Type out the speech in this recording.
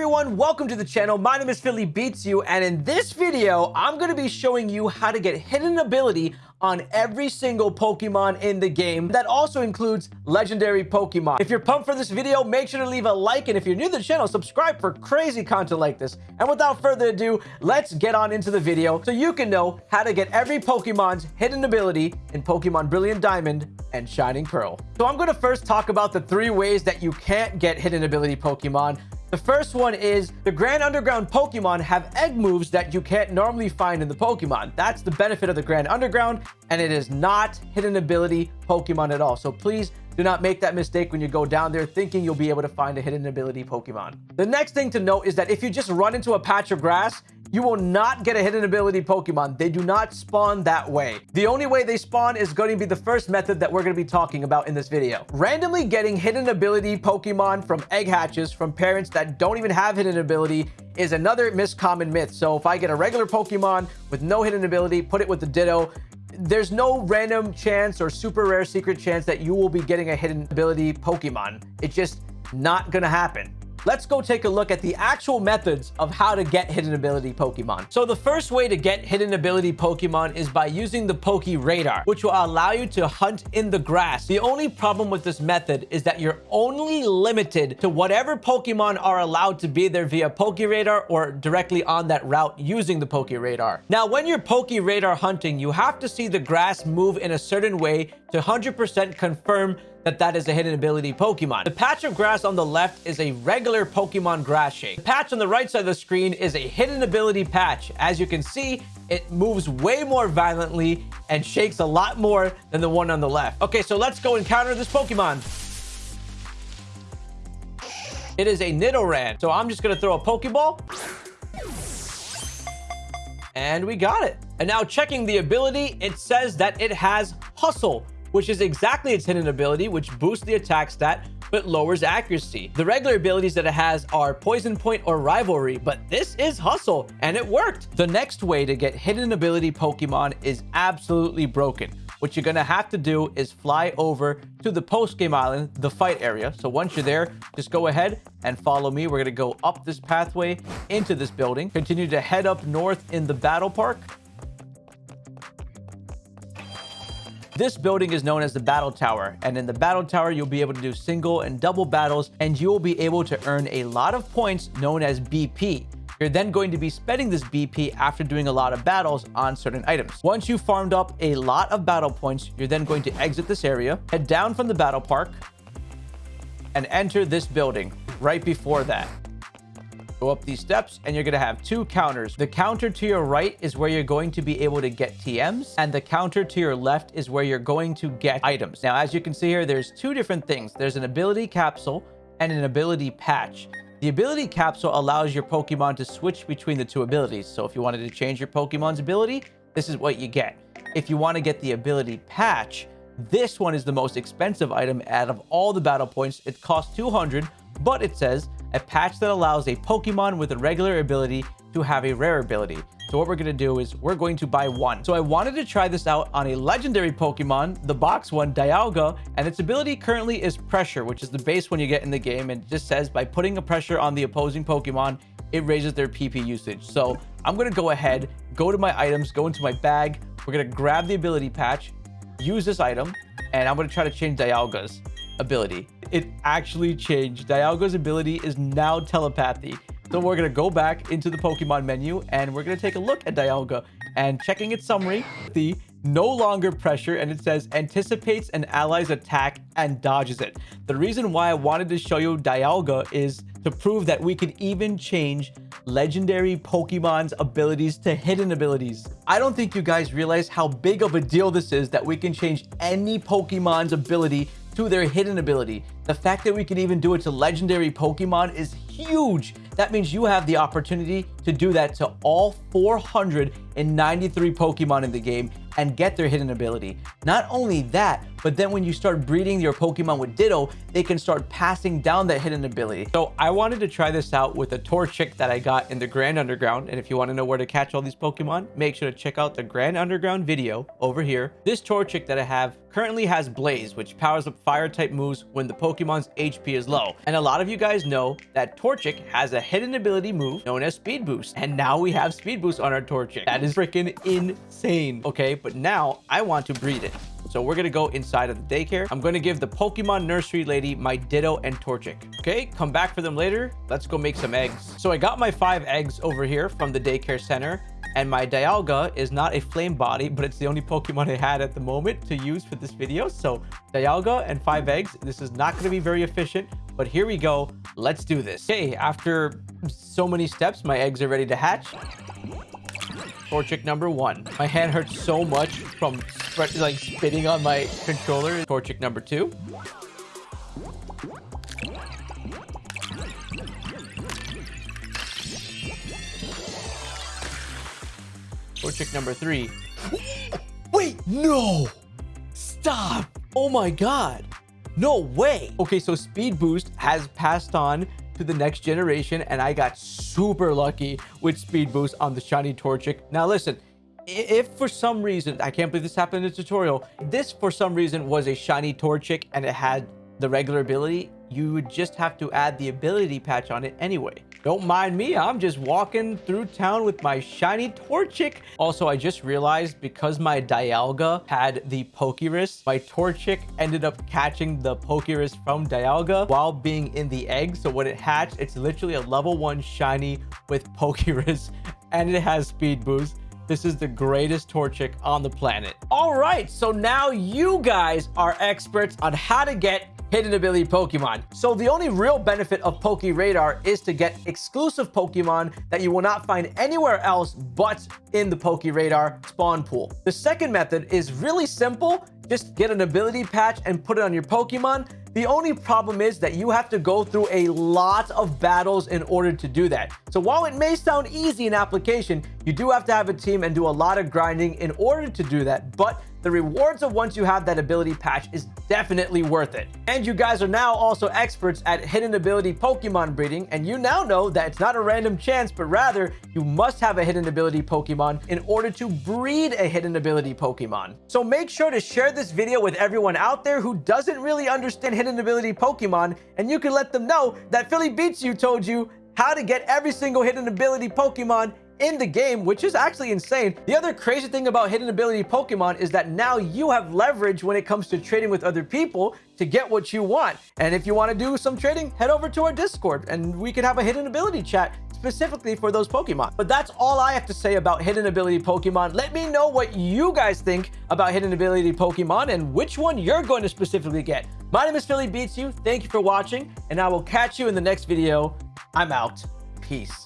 everyone, welcome to the channel. My name is Philly Beats You, and in this video, I'm to be showing you how to get hidden ability on every single Pokemon in the game. That also includes legendary Pokemon. If you're pumped for this video, make sure to leave a like, and if you're new to the channel, subscribe for crazy content like this. And without further ado, let's get on into the video so you can know how to get every Pokemon's hidden ability in Pokemon Brilliant Diamond and Shining Pearl. So I'm to first talk about the three ways that you can't get hidden ability Pokemon. The first one is the Grand Underground Pokemon have egg moves that you can't normally find in the Pokemon. That's the benefit of the Grand Underground, and it is not hidden ability Pokemon at all. So please do not make that mistake when you go down there thinking you'll be able to find a hidden ability Pokemon. The next thing to note is that if you just run into a patch of grass, you will not get a hidden ability Pokemon. They do not spawn that way. The only way they spawn is going to be the first method that we're going to be talking about in this video. Randomly getting hidden ability Pokemon from egg hatches from parents that don't even have hidden ability is another miscommon myth. So if I get a regular Pokemon with no hidden ability, put it with the Ditto, there's no random chance or super rare secret chance that you will be getting a hidden ability Pokemon. It's just not going to happen let's go take a look at the actual methods of how to get hidden ability Pokemon. So the first way to get hidden ability Pokemon is by using the Poke Radar, which will allow you to hunt in the grass. The only problem with this method is that you're only limited to whatever Pokemon are allowed to be there via Poke Radar or directly on that route using the Poke Radar. Now, when you're Poke Radar hunting, you have to see the grass move in a certain way to 100% confirm that that is a hidden ability Pokemon. The patch of grass on the left is a regular Pokemon grass shake. The patch on the right side of the screen is a hidden ability patch. As you can see, it moves way more violently and shakes a lot more than the one on the left. Okay, so let's go encounter this Pokemon. It is a Nidoran. So I'm just going to throw a Pokeball. And we got it. And now checking the ability, it says that it has Hustle, which is exactly its hidden ability, which boosts the attack stat but lowers accuracy. The regular abilities that it has are Poison Point or Rivalry, but this is Hustle, and it worked. The next way to get hidden ability Pokemon is absolutely broken. What you're gonna have to do is fly over to the post-game island, the fight area. So once you're there, just go ahead and follow me. We're gonna go up this pathway into this building, continue to head up north in the battle park, This building is known as the Battle Tower, and in the Battle Tower, you'll be able to do single and double battles, and you will be able to earn a lot of points known as BP. You're then going to be spending this BP after doing a lot of battles on certain items. Once you've farmed up a lot of battle points, you're then going to exit this area, head down from the battle park, and enter this building right before that. Go up these steps and you're going to have two counters. The counter to your right is where you're going to be able to get TMs and the counter to your left is where you're going to get items. Now, as you can see here, there's two different things. There's an ability capsule and an ability patch. The ability capsule allows your Pokemon to switch between the two abilities. So if you wanted to change your Pokemon's ability, this is what you get. If you want to get the ability patch, this one is the most expensive item out of all the battle points. It costs 200, but it says a patch that allows a Pokemon with a regular ability to have a rare ability. So what we're going to do is we're going to buy one. So I wanted to try this out on a legendary Pokemon, the box one, Dialga, and its ability currently is Pressure, which is the base one you get in the game. And it just says by putting a pressure on the opposing Pokemon, it raises their PP usage. So I'm going to go ahead, go to my items, go into my bag. We're going to grab the ability patch, use this item, and I'm going to try to change Dialga's ability. It actually changed. Dialga's ability is now telepathy. So we're going to go back into the Pokemon menu and we're going to take a look at Dialga and checking its summary, the no longer pressure and it says anticipates an ally's attack and dodges it. The reason why I wanted to show you Dialga is to prove that we could even change legendary Pokemon's abilities to hidden abilities. I don't think you guys realize how big of a deal this is that we can change any Pokemon's ability to their hidden ability. The fact that we can even do it to legendary Pokemon is huge. That means you have the opportunity to do that to all 493 Pokemon in the game and get their hidden ability. Not only that, but then when you start breeding your Pokemon with Ditto, they can start passing down that hidden ability. So I wanted to try this out with a Torchic that I got in the Grand Underground. And if you want to know where to catch all these Pokemon, make sure to check out the Grand Underground video over here. This Torchic that I have currently has Blaze, which powers up fire type moves when the Pokemon's HP is low. And a lot of you guys know that Torchic has a hidden ability move known as Speed Boost. And now we have Speed Boost on our Torchic. That is freaking insane. Okay, but now I want to breed it. So we're going to go inside of the daycare. I'm going to give the Pokemon nursery lady my Ditto and Torchic. Okay, come back for them later. Let's go make some eggs. So I got my five eggs over here from the daycare center. And my Dialga is not a flame body, but it's the only Pokemon I had at the moment to use for this video. So Dialga and five eggs. This is not going to be very efficient, but here we go. Let's do this. Okay, after so many steps, my eggs are ready to hatch. Torchic number one. My hand hurts so much from like spitting on my controller. Torchic number two. Torchic number three. Wait, no! Stop! Oh my god! No way! Okay, so Speed Boost has passed on to the next generation, and I got super lucky with Speed Boost on the Shiny Torchic. Now listen, if for some reason, I can't believe this happened in the tutorial, this for some reason was a Shiny Torchic and it had the regular ability, you would just have to add the ability patch on it anyway. Don't mind me, I'm just walking through town with my shiny Torchic. Also, I just realized because my Dialga had the Pokerus, my Torchic ended up catching the Pokerus from Dialga while being in the egg. So when it hatched, it's literally a level one shiny with Pokerus and it has speed boost. This is the greatest Torchic on the planet. All right, so now you guys are experts on how to get hidden ability Pokemon. So the only real benefit of Poke Radar is to get exclusive Pokemon that you will not find anywhere else but in the Poke Radar spawn pool. The second method is really simple. Just get an ability patch and put it on your Pokemon. The only problem is that you have to go through a lot of battles in order to do that. So while it may sound easy in application, you do have to have a team and do a lot of grinding in order to do that. But the rewards of once you have that ability patch is definitely worth it. And you guys are now also experts at hidden ability Pokemon breeding, and you now know that it's not a random chance, but rather you must have a hidden ability Pokemon in order to breed a hidden ability Pokemon. So make sure to share this video with everyone out there who doesn't really understand hidden ability Pokemon, and you can let them know that Philly Beats You told you how to get every single hidden ability Pokemon in the game, which is actually insane. The other crazy thing about hidden ability Pokemon is that now you have leverage when it comes to trading with other people to get what you want. And if you want to do some trading, head over to our Discord and we can have a hidden ability chat specifically for those Pokemon. But that's all I have to say about hidden ability Pokemon. Let me know what you guys think about hidden ability Pokemon and which one you're going to specifically get. My name is Philly Beats You. Thank you for watching, and I will catch you in the next video. I'm out. Peace.